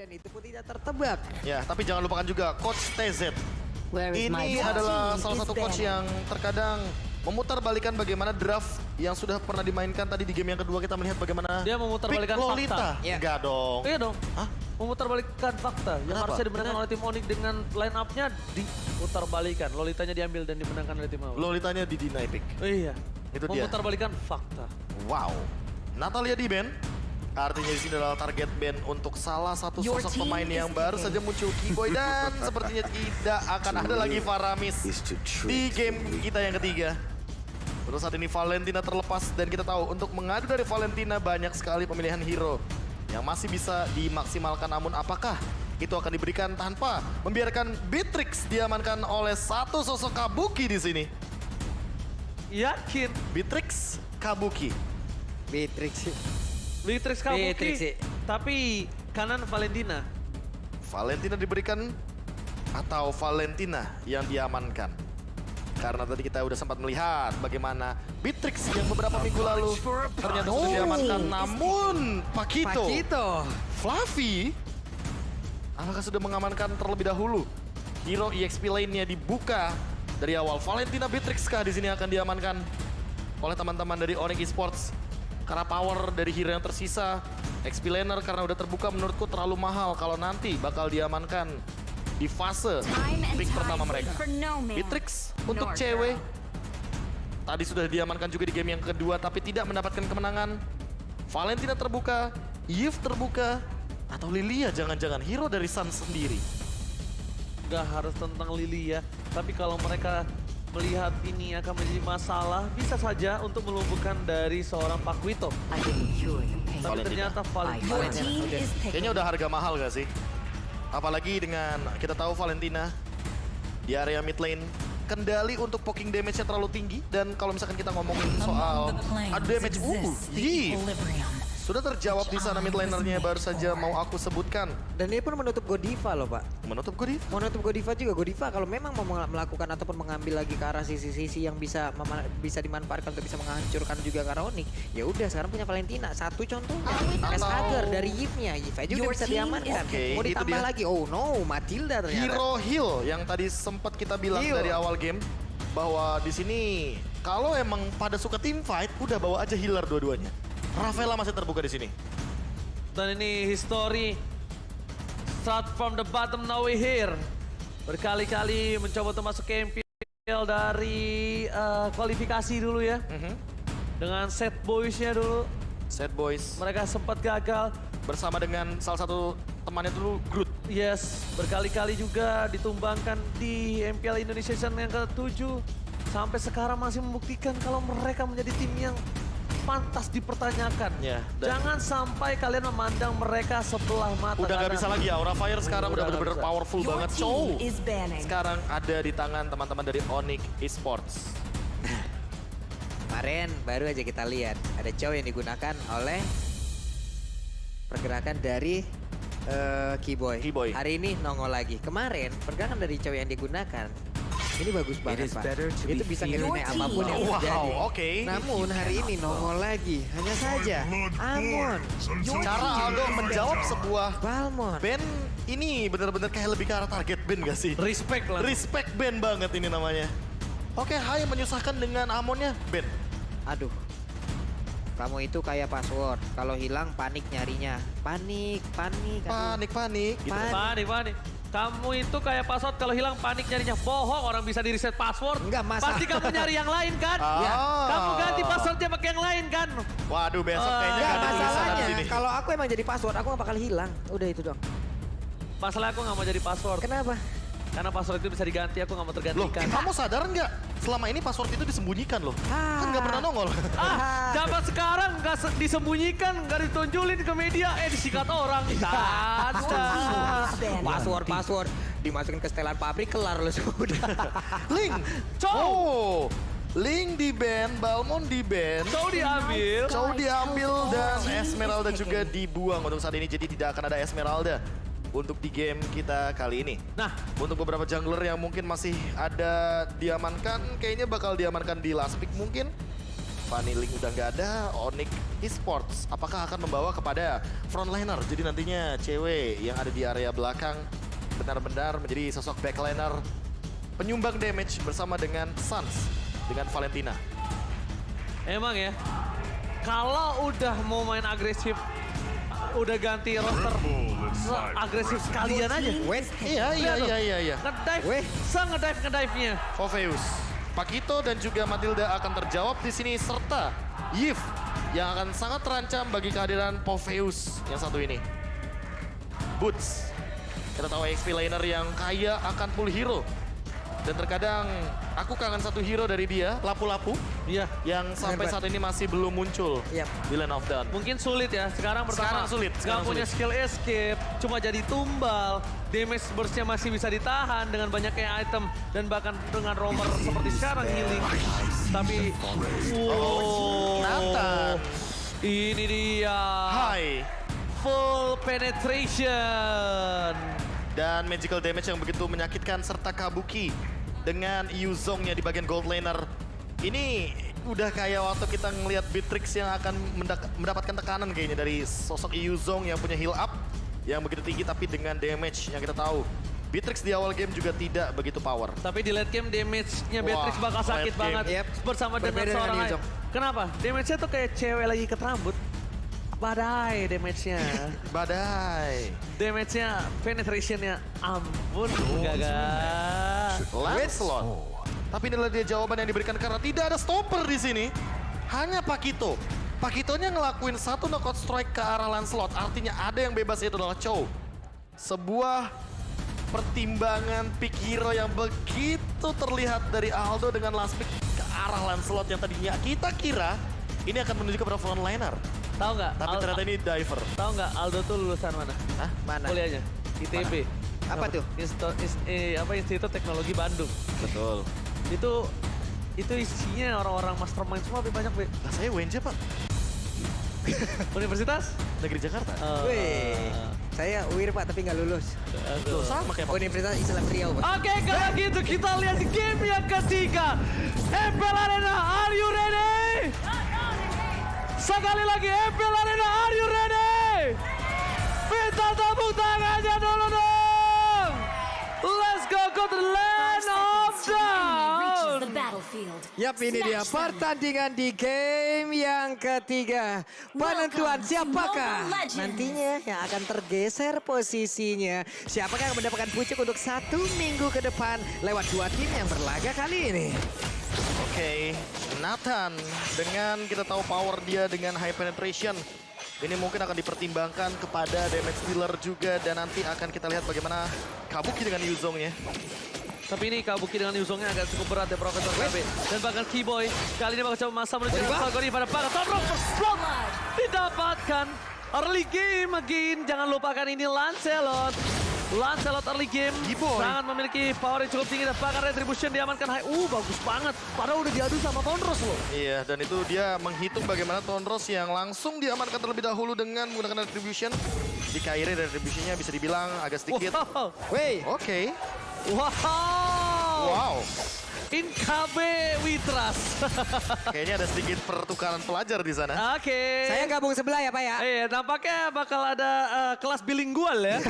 dan itu pun tidak tertebak. Ya, tapi jangan lupakan juga Coach TZ. Ini adalah salah satu coach yang terkadang memutar balikan bagaimana draft yang sudah pernah dimainkan tadi di game yang kedua kita melihat bagaimana Dia memutarbalikkan pick fakta. Lolita. Ya. Enggak dong. Iya dong. Hah? Memutarbalikkan fakta. Yang Kenapa? harusnya dimenangkan oleh tim Onyx dengan line up-nya diputarbalikkan. Lolitanya diambil dan dimenangkan oleh tim Awa. Lolitanya di deny pick. Iya. Itu dia. Memutarbalikkan fakta. Wow. Natalia di band. Artinya di sini adalah target band untuk salah satu sosok pemain yang baru saja muncul Keyboy dan sepertinya tidak akan ada lagi Faramis di game kita yang ketiga. Terus saat ini Valentina terlepas dan kita tahu untuk mengadu dari Valentina banyak sekali pemilihan hero yang masih bisa dimaksimalkan namun apakah itu akan diberikan tanpa membiarkan Beatrix diamankan oleh satu sosok Kabuki di sini. Yakin. Beatrix Kabuki. Beatrix. Beatrix Kabuki. Beatrix sih. Tapi kanan Valentina. Valentina diberikan atau Valentina yang diamankan. Karena tadi kita udah sempat melihat bagaimana Beatrix yang beberapa minggu lalu ternyata sudah Oh. diamankan. Namun Pakito, Pakito. Fluffy, apakah sudah mengamankan terlebih dahulu? Hero EXP lainnya dibuka dari awal. Valentina Beatrix kah di sini akan diamankan oleh teman-teman dari Onyx Esports? Karena power dari hero yang tersisa, XP laner karena udah terbuka menurutku terlalu mahal kalau nanti bakal diamankan di fase pick pertama mereka. Beatrix untuk cewek tadi sudah diamankan juga di game yang kedua tapi tidak mendapatkan kemenangan. Valentina terbuka, Yves terbuka, atau Lilia jangan-jangan hero dari Sun sendiri. Gak harus tentang Lilia. Tapi kalau mereka melihat ini akan menjadi masalah, bisa saja untuk melumpuhkan dari seorang Pakwito. The pain. Tapi Valentina. ternyata Valentina. Kayaknya udah harga mahal gak sih? Apalagi dengan kita tahu Valentina di area mid lane kendali untuk poking damage-nya terlalu tinggi dan kalau misalkan kita ngomongin soal adu damage, uh, sudah terjawab di sana mid lanernya baru saja mau aku sebutkan Dan dia pun menutup Godiva loh pak. menutup Godif. Menutup Godiva juga. Godiva kalau memang mau mel- melakukan ataupun mengambil lagi ke arah sisi-sisi yang bisa bisa dimanfaatkan untuk bisa menghancurkan juga ke arah Onyx. Ya udah sekarang punya Valentina. Satu contohnya. Atau- Escager dari aja udah Your bisa diamankan. mau ditambah lagi. Oh no, Matilda ternyata. Hero Heal yang tadi sempat kita bilang dari awal game bahwa di sini kalau emang pada suka team fight udah bawa aja healer dua-duanya. Rafaela masih terbuka di sini. Dan ini history. Start from the bottom, now we here. Berkali-kali mencoba untuk masuk ke MPL dari eh, kualifikasi dulu ya. Mhm. Dengan set boys-nya dulu. Sad Boys Mereka sempat gagal. bersama dengan salah satu temannya dulu Groot. Yes, berkali-kali juga ditumbangkan di MPL Indonesia Season yang ke-7. Sampai sekarang masih membuktikan kalau mereka menjadi tim yang pantas dipertanyakan. Ya, dan- Jangan sampai kalian memandang mereka sebelah mata. Udah nggak bisa lagi Aura Fire sekarang udah bener-bener powerful Your banget. banning. sekarang ada di tangan teman-teman dari Onyx Esports. Kemarin baru aja kita lihat ada cowok yang digunakan oleh pergerakan dari eh, Keyboy. Keyboy. Hari ini nongol lagi. Kemarin pergerakan dari cowok yang digunakan ini bagus banget pak. Itu bisa than apa pun yang Wow, terjadi. oke. Namun hari ini nongol lagi. Hanya saja Amon, Cara Aldo menjawab sebuah Balmon. band ini bener-bener kayak lebih ke arah target band gak sih? Respect lah. Respect band banget ini namanya. Oke, Hai menyusahkan dengan Amonnya band. Aduh. Kamu itu kayak password. Kalau hilang panik nyarinya. Panik, panik. aduh. Panik, panik. Gitu. Panik. Panik, panik. Kamu itu kayak password kalau hilang panik nyarinya. Bohong orang bisa di reset password. Enggak, masa- Pasti kamu nyari yang lain kan? Ya. Kamu ganti passwordnya pakai yang lain kan? Waduh, besok Ah. kayaknya Enggak gak ada tulisan di masalahnya. sini. Kalau aku emang jadi password, aku gak bakal hilang. Udah itu dong. Masalah aku nggak mau jadi password. Kenapa? Karena password itu bisa diganti, aku nggak mau Loh, tergantikan. kamu sadar nggak? Selama ini password itu disembunyikan loh. Kan nggak pernah nongol. Ah, zaman sekarang nggak se- disembunyikan, nggak ditunjulin ke media, eh disikat orang. Nggak ada. Password, password. Dimasukin ke setelan pabrik, kelar lo sudah. Link. Cow. Oh. Link di band, Balmon di band. Cow diambil. Cow diambil dan Esmeralda juga dibuang untuk saat ini. Jadi tidak akan ada Esmeralda untuk di game kita kali ini. Nah, Untuk beberapa jungler yang mungkin masih ada diamankan, kayaknya bakal diamankan di last pick mungkin. Fanny Ling udah nggak ada, Onyx Esports apakah akan membawa kepada frontliner? Jadi nantinya cewek yang ada di area belakang benar-benar menjadi sosok backliner penyumbang damage bersama dengan Suns dengan Valentina. Emang ya, kalau udah mau main agresif, udah ganti roster se- agresif sekalian aja. Wait, Iya, iya, iya, iya, iya. Ngedive, Weh. se-ngedive ngedive-nya. Fofeus. Pakito dan juga Matilda akan terjawab di sini serta Yif yang akan sangat terancam bagi kehadiran Fofeus yang satu ini. Boots. Kita tahu XP laner yang kaya akan full hero. Dan terkadang aku kangen satu hero dari dia, Lapu-Lapu, Iya, yang sampai saat ini masih belum muncul Yap. di Land of Dawn. mungkin sulit ya. Sekarang pertama, Sekarang sulit, sekarang punya sulit. skill escape, cuma jadi tumbal. Damage burst-nya masih bisa ditahan dengan banyaknya item dan bahkan dengan roamer seperti sekarang healing. Tapi, wow, Nathan. ini dia Hai. full penetration. Dan magical damage yang begitu menyakitkan serta kabuki dengan Yuzongnya di bagian gold laner. Ini udah kayak waktu kita ngelihat Beatrix yang akan mendapatkan tekanan kayaknya dari sosok Yuzong yang punya heal up yang begitu tinggi tapi dengan damage yang kita tahu. Beatrix di awal game juga tidak begitu power. Tapi di late game damage-nya Beatrix Wah, bakal sakit banget Yep. bersama dengan Berbeda dengan seorang. Yuzong. Kenapa? Damage-nya tuh kayak cewek lagi ikat rambut. Badai damage-nya. Badai. damage-nya, penetration-nya ampun gagal. Lancelot. Tapi inilah dia jawaban yang diberikan karena tidak ada stopper di sini. Hanya Pakito. Pakitonya ngelakuin satu knockout strike ke arah Lancelot. Artinya ada yang bebas itu adalah Chow. Sebuah pertimbangan pick hero yang begitu terlihat dari Aldo dengan last pick ke arah Lancelot yang tadinya kita kira ini akan menuju kepada frontliner. Tahu nggak? Tapi Al- ternyata ini diver. Tahu nggak Aldo tuh lulusan mana? Hah? mana? Kuliahnya ITB. Apa tuh? Insto, is, eh, apa Institut Teknologi Bandung. Betul. Itu itu isinya orang-orang mastermind semua lebih banyak, Be. Nah, saya WNJ, Pak. Universitas? Negeri Jakarta. Eh, Wih, saya UIR pak tapi nggak lulus. Sama kayak Pak. Universitas Islam Riau pak. Oke, kalau gitu kita lihat di game yang ketiga. MPL Arena, are you ready? Sekali lagi, MPL Arena, are you ready? Minta tepuk tangannya dulu dong. Yap, ini dia pertandingan di game yang ketiga. Penentuan siapakah nantinya yang akan tergeser posisinya. Siapakah yang mendapatkan pucuk untuk satu minggu ke depan lewat dua tim yang berlaga kali ini. Oke, Nathan dengan kita tahu power dia dengan high penetration. Ini mungkin akan dipertimbangkan kepada damage dealer juga dan nanti akan kita lihat bagaimana Kabuki dengan Yuzongnya. Tapi ini Kabuki dengan Yuzongnya agak cukup berat ya Profesor KB. Dan bahkan Keyboy kali ini bakal coba masa menuju Wah. Falconi pada. Tobrok Block Blood. didapatkan. Early game again. Jangan lupakan ini Lancelot. Lancelot early game sangat memiliki power yang cukup tinggi dan bahkan retribution diamankan high. Uh bagus banget. Padahal udah diadu sama Tonros loh. Iya, dan itu dia menghitung bagaimana Tonros yang langsung diamankan terlebih dahulu dengan menggunakan retribution. Di Kairi retributionnya bisa dibilang agak sedikit. Wow. Weh, Oke, Wow. wow. In KB we trust. Kayaknya ada sedikit pertukaran pelajar di sana. Oke. saya gabung sebelah ya pak ya. Iya, nampaknya bakal ada eh, kelas bilingual ya.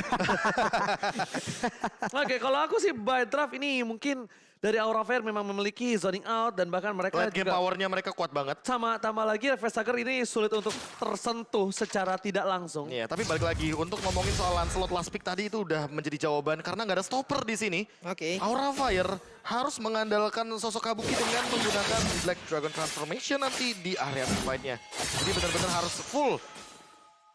Oke, kalau aku sih by draft ini mungkin dari Aura Fair memang memiliki zoning out dan bahkan mereka Late game juga powernya mereka kuat banget. sama tambah lagi Refestager ini sulit untuk tersentuh secara tidak langsung. Iya, tapi balik lagi untuk ngomongin soal Lancelot last pick tadi itu udah menjadi jawaban karena nggak ada stopper di sini. Oke. Aura Fire harus mengandalkan sosok Kabuki dengan menggunakan Black Dragon Transformation nanti di area fight-nya. Jadi benar-benar harus full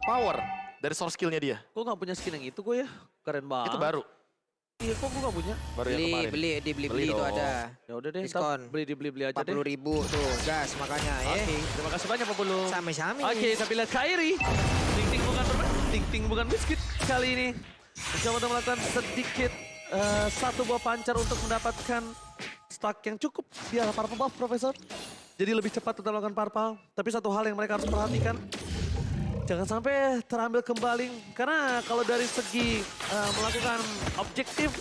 power dari source skill-nya dia. Gue gak punya skin yang itu gue ya. Keren banget. Itu baru. Iya, kok gue gak punya? Baru yang Beli, kemarin. beli, di beli, beli, Beli itu ada. Ya udah deh, Diskon. beli dibeli beli aja deh. 40 ribu tuh, gas makanya ya. Oke, terima kasih banyak Pak Bulu. Sami-sami. Oke, tapi lihat Kairi. Ting ting bukan bermain, ting ting bukan biskuit kali ini. Mencoba untuk melakukan sedikit eh, satu buah pancar untuk mendapatkan stack yang cukup di arah buff, Profesor. Jadi lebih cepat untuk melakukan purple. Tapi satu hal yang mereka harus perhatikan, jangan sampai terambil kembali. Karena kalau dari segi eh, melakukan objektif,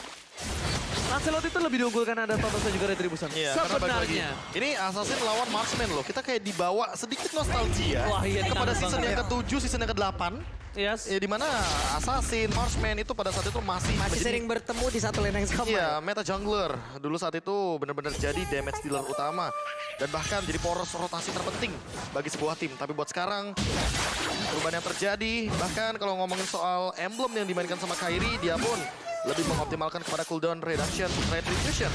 Lancelot itu lebih diunggulkan ada Totos dan juga Retribution. Iya. Sebenarnya. Ini Assassin lawan Marksman loh. Kita kayak dibawa sedikit nostalgia Wah, iya, kepada season banget yang ya. ke-7, season yang ke-8. Yes. Ya, di mana Assassin, Marksman itu pada saat itu masih Masih menjadi- sering bertemu di satu lane yang sama. Iya, meta jungler. Dulu saat itu benar-benar jadi damage dealer utama. Dan bahkan jadi poros rotasi terpenting bagi sebuah tim. Tapi buat sekarang, perubahan yang terjadi. Bahkan kalau ngomongin soal emblem yang dimainkan sama Kairi, dia pun lebih mengoptimalkan kepada cooldown reduction, retribution.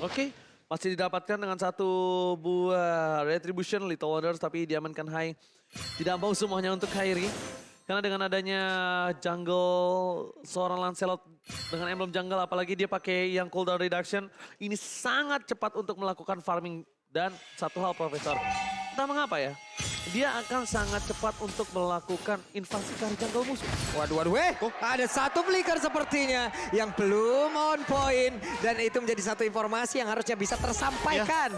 Oke, masih didapatkan dengan satu buah Retribution Little Wonders tapi diamankan high. Tidak mau semuanya untuk Kairi. Karena dengan adanya jungle seorang Lancelot dengan emblem jungle apalagi dia pakai yang cooldown reduction ini sangat cepat untuk melakukan farming dan satu hal Profesor. Entah mengapa ya, dia akan sangat cepat untuk melakukan invasi ke arah jungle musuh. Waduh, waduh, eh, ada satu flicker sepertinya yang belum on point dan itu menjadi satu informasi yang harusnya bisa tersampaikan.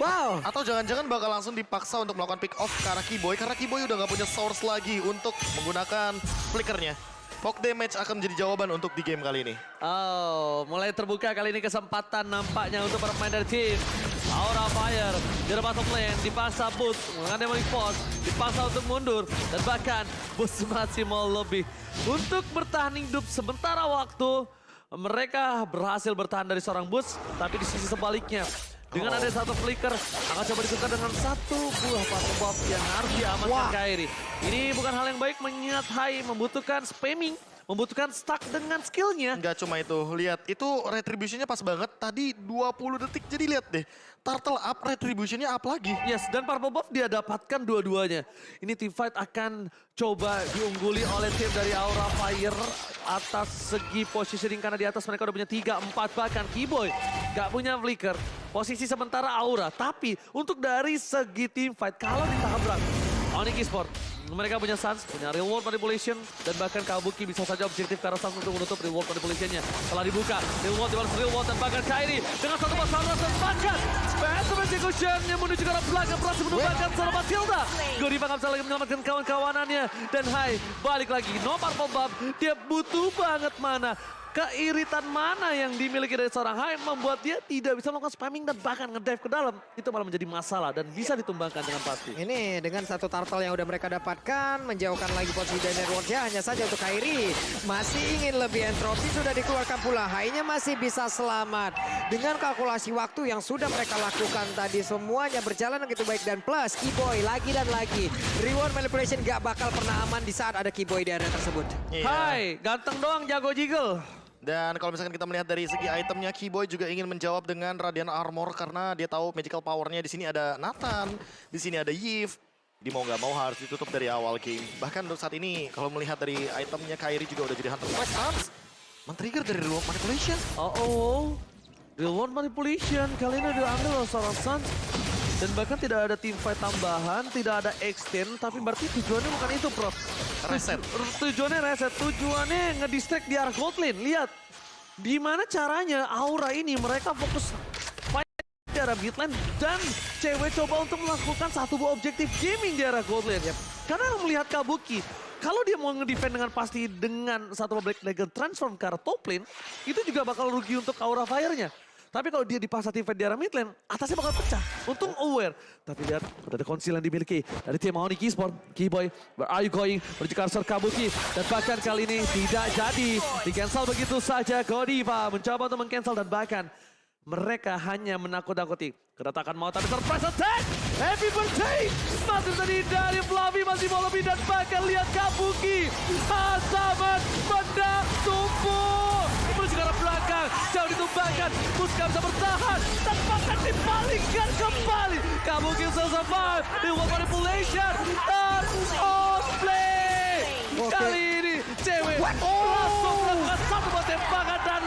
Wow, Atau jangan-jangan bakal langsung dipaksa untuk melakukan pick off ke arah Keyboy. Karena Keyboy udah nggak punya source lagi untuk menggunakan flickernya. Poke damage akan menjadi jawaban untuk di game kali ini. Oh, mulai terbuka kali ini kesempatan nampaknya untuk para pemain dari tim. Aura Fire, di bottom lane, dipaksa Boots, mengandai Demonic Force, dipaksa untuk mundur, dan bahkan Boots masih mau lebih. Untuk bertahan hidup sementara waktu, mereka berhasil bertahan dari seorang Boots, tapi di sisi sebaliknya, dengan ada satu flicker, akan coba ditukar dengan satu buah pasu buff yang harus diamankan. Kairi. Ini bukan hal yang baik mengingat Hai membutuhkan spamming, membutuhkan stuck dengan skillnya. Nggak cuma itu, lihat itu retributionnya pas banget. Tadi 20 detik, jadi lihat deh. Turtle up, retributionnya up lagi. Yes, dan purple buff dia dapatkan dua-duanya. Ini team fight akan coba diungguli oleh tim dari Aura Fire atas segi positioning karena di atas mereka udah punya 3, 4 bahkan Keyboy gak punya flicker. Posisi sementara Aura, tapi untuk dari segi team fight kalau ditabrak Onyx Esport mereka punya Suns, punya real world manipulation, dan bahkan Kabuki bisa saja objektif arah Suns untuk menutup real world manipulationnya. Setelah dibuka, real world dibalas real world, dan bahkan Kairi dengan satu masalah dan bahkan Phantom Execution yang menuju ke arah belakang berhasil menumbangkan seorang Matilda. Godiva nggak bisa lagi menyelamatkan kawan-kawanannya, dan Hai balik lagi, no purple buff, dia butuh banget mana. Keiritan mana yang dimiliki dari seorang Hai membuat dia tidak bisa melakukan spamming dan bahkan ngedive ke dalam. Itu malah menjadi masalah dan bisa ditumbangkan dengan pasti. Ini dengan satu turtle yang udah mereka dapatkan, menjauhkan lagi posisi dari Rorja hanya saja untuk Kairi. Masih ingin lebih entropi sudah dikeluarkan pula. Hainya masih bisa selamat. Dengan kalkulasi waktu yang sudah mereka lakukan tadi semuanya berjalan begitu baik dan plus Keyboy lagi dan lagi. Reward manipulation gak bakal pernah aman di saat ada Keyboy di area tersebut. Iya. Hai, ganteng doang jago jiggle. Dan kalau misalkan kita melihat dari segi itemnya, Keyboy juga ingin menjawab dengan Radiant Armor karena dia tahu magical powernya di sini ada Nathan, di sini ada Yves. Di mau nggak mau harus ditutup dari awal game. Bahkan untuk saat ini kalau melihat dari itemnya Kairi juga udah jadi Hunter Strike Suns. Men-trigger dari Real Manipulation. Oh, oh. Real world manipulation. Kali ini diambil oleh seorang Suns. Dan bahkan tidak ada team fight tambahan, tidak ada extend. Tapi berarti tujuannya bukan itu, Prof. Reset. Tuju- Tujuannya reset. Tujuannya ngedistract di arah gold lane. Lihat. Gimana caranya Aura ini mereka fokus fight di arah mid lane. Dan cewek coba untuk melakukan satu buah objektif gaming di arah gold lane. Karena melihat Kabuki, kalau dia mau ngedefend dengan pasti dengan satu Black Dragon transform ke arah top lane, itu juga bakal rugi untuk Aura Fire-nya. Tapi kalau dia dipaksa tim di arah mid lane, atasnya bakal pecah. Untung aware. Tapi lihat, udah ada konsil yang dimiliki dari tim Onyx Esport. Keyboy, where are you going? Menuju arah Kabuki. Dan bahkan kali ini tidak jadi. Di-cancel begitu saja. Godiva mencoba untuk meng-cancel dan bahkan mereka hanya menakut-nakuti. Kedatangan mau tapi surprise attack! Happy birthday! Masih tadi dari Flavi masih mau lebih dan bahkan lihat Kabuki. Asaman benda tumpul. Jauh ditumbangkan. Muska bisa bertahan. Bahkan dipalingkan kembali. Kabuki survive. Di one manipulation. Dan outplay. Oke. Kali ini cewek langsung melakukan satu buah tembakan dan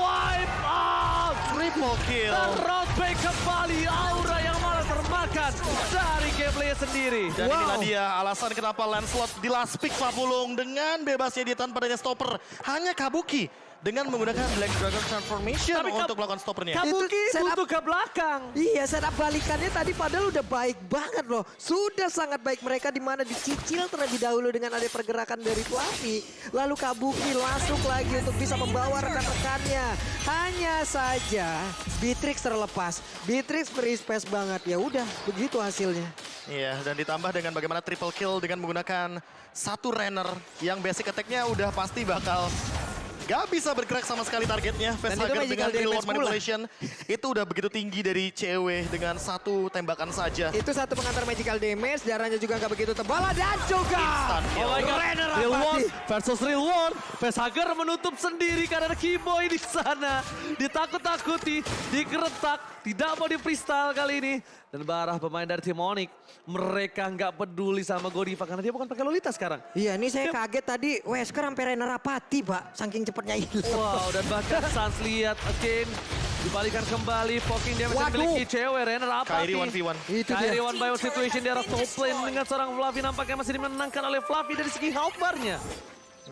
wipe out. Triple kill. Dan round back kembali Aura yang malah termakan dari gameplay sendiri. Dan inilah dia alasan kenapa Lancelot di last pick Papulung dengan bebasnya dia tanpa adanya stopper. Hanya Kabuki dengan menggunakan Black Dragon Transformation Tapi untuk melakukan stoppernya. Kabuki Itu butuh ke belakang. Iya, setup balikannya tadi padahal udah baik banget loh. Sudah sangat baik mereka di mana dicicil terlebih dahulu dengan ada pergerakan dari Fluffy. Lalu Kabuki masuk lagi untuk bisa membawa rekan-rekannya. Hanya saja Beatrix terlepas. Beatrix free space banget. Ya udah, begitu hasilnya. Iya, dan ditambah dengan bagaimana triple kill dengan menggunakan satu runner yang basic attack-nya udah pasti bakal gak bisa bergerak sama sekali targetnya. Magical dengan reload manipulation itu udah begitu tinggi dari CW dengan satu tembakan saja. Itu satu pengantar magical damage, darahnya juga nggak begitu tebal dan juga Instant kill. Oh my god, Renner Real. One versus Real One. Facehugger menutup sendiri karena Keyboy di sana. Ditakut-takuti, dikeretak, tidak mau di freestyle kali ini. Dan Barah pemain dari tim Onyx, mereka nggak peduli sama Godiva karena dia bukan pakai Lolita sekarang. Iya, ini saya kaget tadi Wesker sampai Renner Rapati, Pak. Saking cepatnya hilang. Wow, dan bahkan Sans lihat again. Dibalikan kembali, poking dia masih memiliki cewek, Renner apa Kyrie 1v1. Itu dia. One by one situation di arah top lane dengan seorang Fluffy nampaknya masih dimenangkan oleh Fluffy dari segi health bar-nya.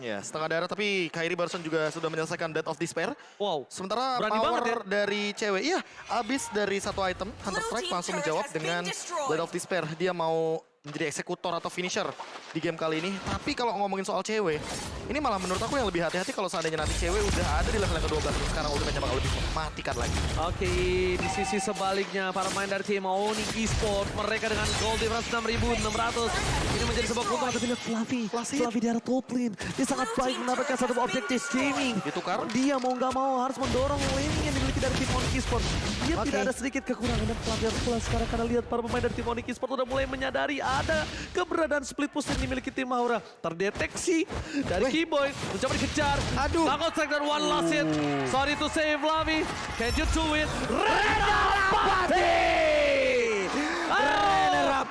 Ya, setengah darah tapi Kyrie barusan juga sudah menyelesaikan Death of Despair. Wow. Sementara Berani power banget ya. dari cewek, iya abis dari satu item, Hunter Strike langsung menjawab dengan Death of Despair. Dia mau menjadi eksekutor atau finisher di game kali ini. Tapi kalau ngomongin soal cewek, ini malah menurut aku yang lebih hati-hati kalau seandainya nanti cewek udah ada di level yang ke-12. terus Sekarang ultimate bakal lebih mematikan lagi. Oke, di sisi sebaliknya para pemain dari tim Onyx Esport mereka dengan goal difference 6.600 ini menjadi sebuah keuntungan tapi lihat Fluffy, Fluffy. Di arah top lane dia sangat baik mendapatkan satu objektif gaming. Ditukar. dia mau nggak mau harus mendorong lane yang dimiliki dari tim Onyx Esport dia Oke. tidak ada sedikit kekurangan dan Fluffy harus pulang sekarang karena lihat para pemain dari tim Onyx Esport udah mulai menyadari ada keberadaan split push yang dimiliki tim Aura. Terdeteksi dari Keyboy mencoba dikejar. Aduh. Takut strike dan one last hit. Sorry to say Fluffy. Can you do it? Reda Renner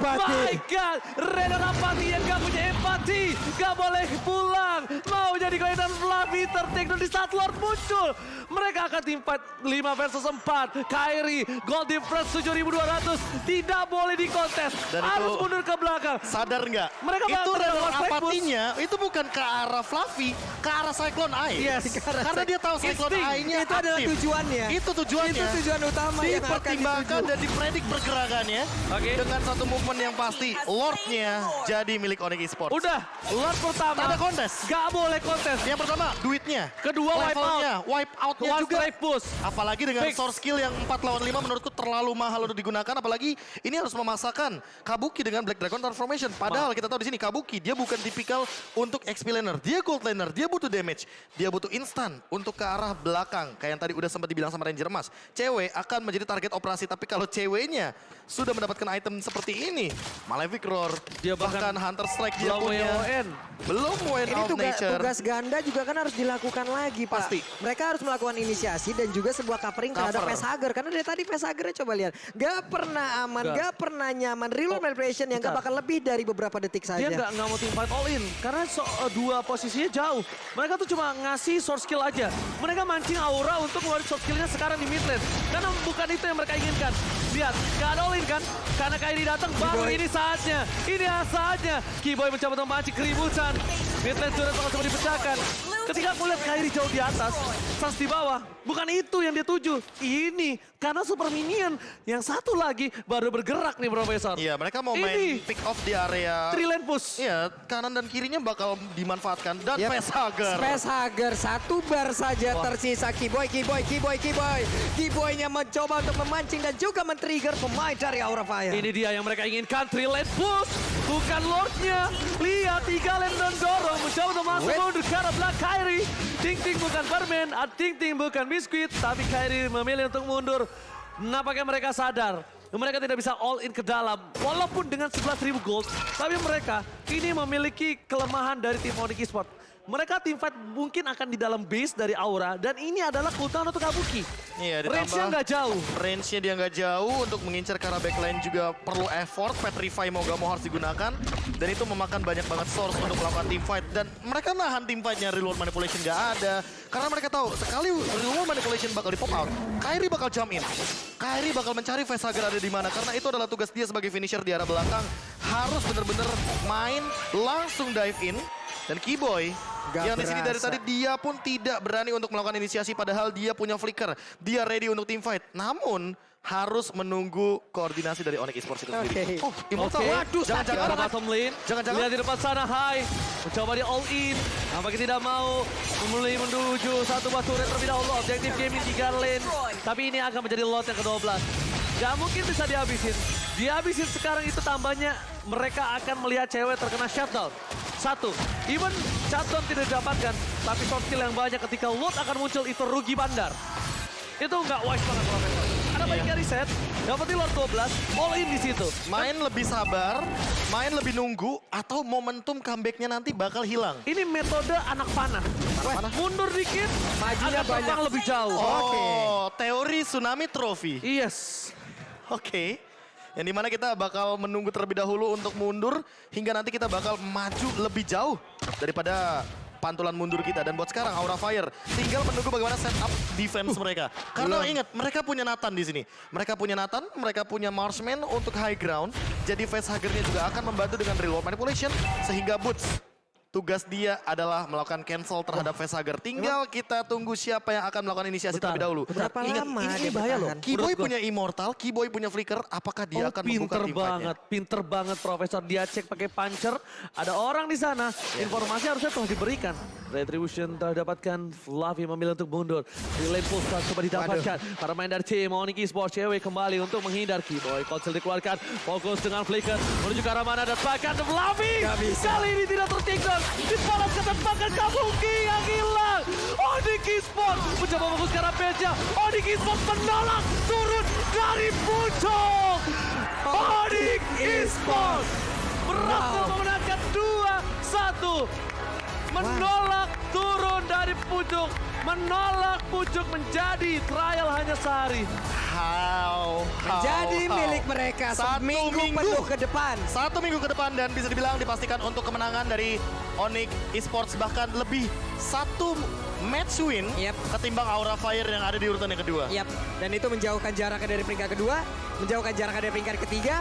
Oh Rapati. my God, Reda Rapati yang gak punya empati, gak boleh pulang, mau jadi kelihatan Fluffy tertakedown di saat Lord muncul. Mereka akan tim fight 5 versus 4. Kyrie, gold difference 7200, tidak boleh dikontes, Dan harus itu- mundur ke belakang. Sadar nggak? Mereka itu strike apatinya itu bukan ke arah Fluffy, ke arah Cyclone Eye. Yes. Karena dia tahu Cyclone. Eye-nya Itu adalah aktif. tujuannya. Itu tujuannya. Itu tujuan utama yang akan dipertimbangkan dan dipredik pergerakannya Oke. dengan satu movement yang pasti Lordnya jadi milik Onyx Esports. Udah, Lord pertama. Tak ada kontes. Gak boleh kontes. Yang pertama duitnya, Kedua, wipe levelnya, wipe outnya One juga. push. Apalagi dengan Fix. source skill yang 4 lawan 5 menurutku terlalu mahal untuk digunakan. Apalagi ini harus memasakkan Kabuki dengan Black Dragon Transformation. Padahal kita tahu di sini Kabuki dia bukan tipikal untuk XP laner. Dia gold laner, dia butuh damage. Dia butuh instan untuk ke arah belakang. Kayak yang tadi udah sempat dibilang sama Ranger Mas. Cewek akan menjadi target operasi. Tapi kalau ceweknya sudah mendapatkan item seperti ini. Malefic Roar, Dia bahkan bahkan Hunter Strike dia Belum punya. WON. Belum Wayne Ini of tugas, Nature. tugas ganda juga kan harus dilakukan lagi, Pak. Pasti. Mereka harus melakukan inisiasi dan juga sebuah covering terhadap Cover. Facehugger. Karena dari tadi Facehuggernya coba lihat. Gak pernah aman, Nggak. gak pernah nyaman. Reload Oh, manipulation yang gak bakal lebih dari beberapa detik saja. Dia nggak nggak mau team fight all in karena so- eh, dua posisinya jauh. Mereka tuh cuma ngasih source skill aja. Mereka mancing aura untuk ngeluarin source skillnya sekarang di mid lane. Karena bukan itu yang mereka inginkan. Lihat, nggak ada all in kan? Karena Kairi datang baru ini saatnya. Ini saatnya. Keyboy mencoba untuk memancing keributan. Mid lane turret langsung dipecahkan. Ketika aku lihat Kairi jauh di atas, Sans di bawah. Bukan itu yang dia tuju. Ini karena super minion. Yang satu lagi baru bergerak nih Profesor. Iya, mereka mau main Ini. pick off di area Three lane push. Iya, kanan dan kirinya bakal dimanfaatkan dan Yep. facehugger. Facehugger satu bar saja Wah. tersisa Kiboy, Kiboy, Kiboy, Kiboy. Kiboynya mencoba untuk memancing dan juga men-trigger pemain dari Aura Fire. Ini dia yang mereka inginkan, three lane push. Bukan Lordnya. Lihat, tiga lane dan dorong. Mencoba untuk masuk mundur ke arah belakang Kyrie. Ting Ting bukan permen, ah, Ting Ting bukan biskuit. Tapi Kyrie memilih untuk mundur. Nampaknya mereka sadar. Mereka tidak bisa all in ke dalam. Walaupun dengan 11.000 gold. Tapi mereka ini memiliki kelemahan dari tim Onyx Esport. Mereka tim fight mungkin akan di dalam base dari Aura. Dan ini adalah keutamaan untuk Kabuki. Iya, Range-nya nggak jauh. Range-nya dia nggak jauh, untuk mengincar ke arah backline juga perlu effort, Petrify mau gak mau harus digunakan. Dan itu memakan banyak banget source untuk melakukan team fight. Dan mereka nahan team fight-nya, reload manipulation nggak ada. Karena mereka tahu, sekali reload manipulation bakal di pop out, Kyrie bakal jump in. Kyrie bakal mencari facehugger ada di mana, karena itu adalah tugas dia sebagai finisher di arah belakang. Harus bener-bener main, langsung dive in. Dan Keyboy Gak yang di sini dari tadi dia pun tidak berani untuk melakukan inisiasi padahal dia punya flicker. Dia ready untuk team fight. Namun harus menunggu koordinasi dari Onyx Esports itu sendiri. Oke. Oh, Immortal. Oke. Waduh, Ada jangan-jangan. bottom lane. Jangan-jangan. Lihat di depan sana, Hai. Mencoba di all in. Nampaknya tidak mau memulai menuju satu batu turret terlebih dahulu. Objektif gaming tiga lane. Tapi ini akan menjadi lot yang ke-12. Gak mungkin bisa dihabisin. Dihabisin sekarang itu tambahnya mereka akan melihat cewek terkena shutdown. Satu, even shutdown tidak didapatkan, tapi soft kill yang banyak ketika loot akan muncul itu rugi bandar. Itu nggak wise banget Profesor. Ada baiknya reset, dapetin Lord 12, all in di situ. Main lebih sabar, main lebih nunggu, atau momentum comebacknya nanti bakal hilang. Ini metode anak panah. panah? Mundur dikit, Majunya banyak. lebih jauh. Oh, teori tsunami trophy. Yes. Oke. Yang di mana kita bakal menunggu terlebih dahulu untuk mundur hingga nanti kita bakal maju lebih jauh daripada pantulan mundur kita. Dan buat sekarang Aura Fire tinggal menunggu bagaimana setup defense mereka. Karena ingat mereka punya Nathan di sini. Mereka punya Nathan, mereka punya Marksman untuk high ground. Jadi facehuggernya juga akan membantu dengan real world manipulation sehingga Boots Tugas dia adalah melakukan cancel terhadap facehugger. Tinggal kita tunggu siapa yang akan melakukan inisiasi terlebih dahulu. Berapa Ingat, lama ini, bahaya loh. gua. punya Immortal, Keyboy punya Flicker, apakah dia oh, akan membuka pinter banget, pinter banget Profesor. Dia cek pakai puncher, ada orang di sana. Informasi harusnya telah diberikan. Retribution telah didapatkan, Fluffy memilih untuk mundur. Relay pulse telah coba didapatkan. Para main dari tim Onyx Esports cewek kembali untuk menghindar. Keyboy Konsel dikeluarkan, fokus dengan Flicker. Menuju ke arah mana dan bahkan Fluffy. Kali ini tidak tertinggal. Dibalas ke depan dan Kabuki yang hilang. Onyx Esports mencoba arah Beja. Onyx Esports menolak turun dari puncak. Onyx Esports berhasil Wow. memenangkan 2-1. Menolak turun dari pucuk. Menolak pucuk menjadi trial hanya sehari. How, how, Jadi how. milik mereka Satu minggu. penuh ke depan. Satu minggu ke depan dan bisa dibilang dipastikan untuk kemenangan dari Onyx Esports bahkan lebih satu match win Yep. ketimbang Aura Fire yang ada di urutan yang kedua. Yap, dan itu menjauhkan jaraknya dari peringkat kedua, menjauhkan jaraknya dari peringkat ketiga,